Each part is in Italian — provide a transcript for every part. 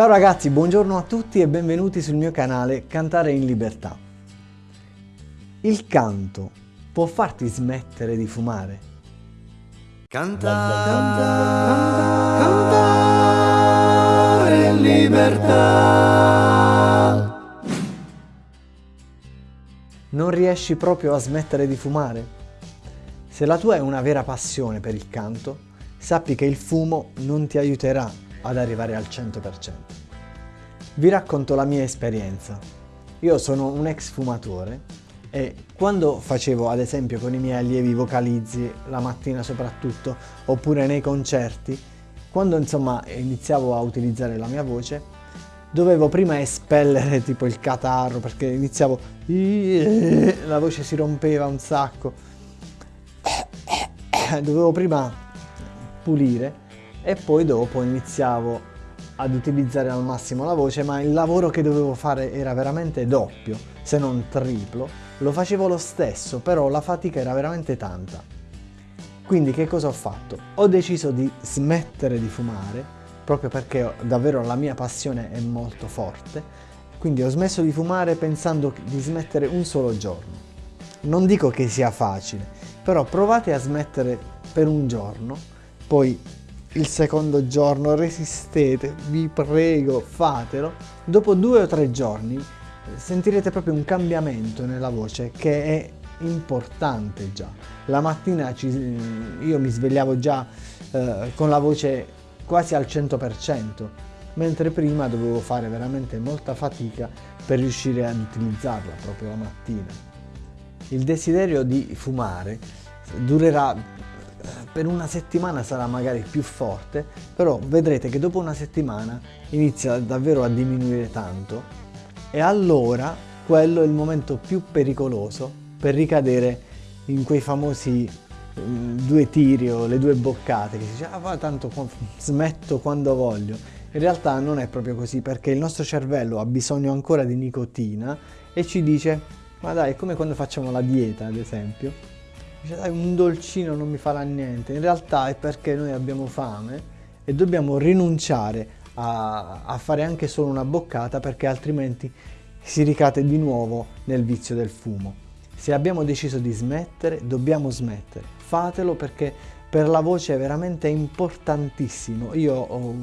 Ciao ragazzi, buongiorno a tutti e benvenuti sul mio canale Cantare in Libertà. Il canto può farti smettere di fumare? Cantare, cantare, cantare in libertà. Non riesci proprio a smettere di fumare? Se la tua è una vera passione per il canto, sappi che il fumo non ti aiuterà ad arrivare al 100%. Vi racconto la mia esperienza. Io sono un ex fumatore e quando facevo ad esempio con i miei allievi vocalizzi, la mattina soprattutto, oppure nei concerti, quando insomma iniziavo a utilizzare la mia voce, dovevo prima espellere tipo il catarro perché iniziavo la voce si rompeva un sacco dovevo prima pulire e poi dopo iniziavo ad utilizzare al massimo la voce ma il lavoro che dovevo fare era veramente doppio se non triplo. Lo facevo lo stesso però la fatica era veramente tanta. Quindi che cosa ho fatto? ho deciso di smettere di fumare proprio perché davvero la mia passione è molto forte. Quindi ho smesso di fumare pensando di smettere un solo giorno. Non dico che sia facile però provate a smettere per un giorno poi il secondo giorno, resistete, vi prego, fatelo. Dopo due o tre giorni sentirete proprio un cambiamento nella voce che è importante già. La mattina ci, io mi svegliavo già eh, con la voce quasi al 100%, mentre prima dovevo fare veramente molta fatica per riuscire ad utilizzarla proprio la mattina. Il desiderio di fumare durerà per una settimana sarà magari più forte, però vedrete che dopo una settimana inizia davvero a diminuire tanto. E allora quello è il momento più pericoloso per ricadere in quei famosi mm, due tiri o le due boccate che si dice ah tanto smetto quando voglio. In realtà non è proprio così perché il nostro cervello ha bisogno ancora di nicotina e ci dice ma dai è come quando facciamo la dieta ad esempio Dice dai un dolcino non mi farà niente, in realtà è perché noi abbiamo fame e dobbiamo rinunciare a, a fare anche solo una boccata perché altrimenti si ricade di nuovo nel vizio del fumo. Se abbiamo deciso di smettere, dobbiamo smettere. Fatelo perché per la voce è veramente importantissimo. Io ho,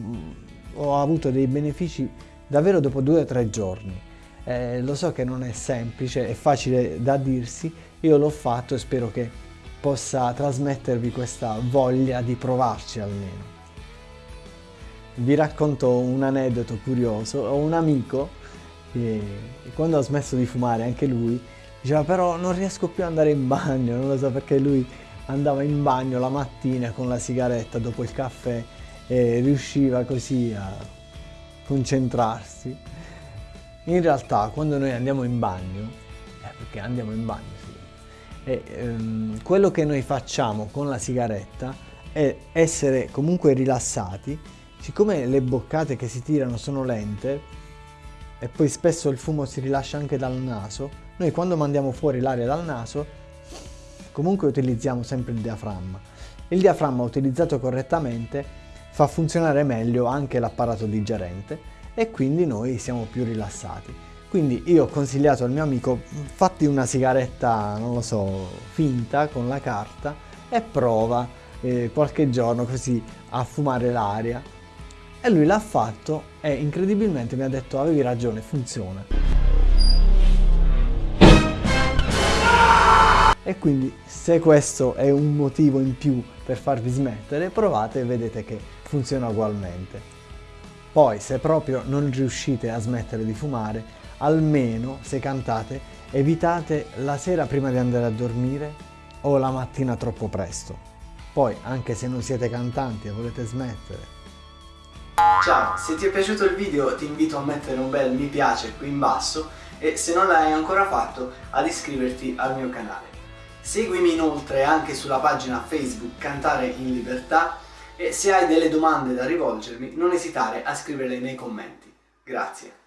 ho avuto dei benefici davvero dopo due o tre giorni. Eh, lo so che non è semplice, è facile da dirsi, io l'ho fatto e spero che possa trasmettervi questa voglia di provarci almeno. Vi racconto un aneddoto curioso, ho un amico che quando ha smesso di fumare anche lui diceva però non riesco più ad andare in bagno, non lo so perché lui andava in bagno la mattina con la sigaretta dopo il caffè e riusciva così a concentrarsi. In realtà quando noi andiamo in bagno, eh, perché andiamo in bagno, e, ehm, quello che noi facciamo con la sigaretta è essere comunque rilassati, siccome le boccate che si tirano sono lente e poi spesso il fumo si rilascia anche dal naso, noi quando mandiamo fuori l'aria dal naso comunque utilizziamo sempre il diaframma. Il diaframma utilizzato correttamente fa funzionare meglio anche l'apparato digerente e quindi noi siamo più rilassati. Quindi io ho consigliato al mio amico fatti una sigaretta, non lo so, finta con la carta e prova eh, qualche giorno così a fumare l'aria. E lui l'ha fatto e incredibilmente mi ha detto avevi ragione, funziona. E quindi se questo è un motivo in più per farvi smettere, provate e vedete che funziona ugualmente. Poi se proprio non riuscite a smettere di fumare, almeno se cantate evitate la sera prima di andare a dormire o la mattina troppo presto. Poi anche se non siete cantanti e volete smettere. Ciao, se ti è piaciuto il video ti invito a mettere un bel mi piace qui in basso e se non l'hai ancora fatto ad iscriverti al mio canale. Seguimi inoltre anche sulla pagina Facebook Cantare in Libertà e se hai delle domande da rivolgermi non esitare a scriverle nei commenti. Grazie.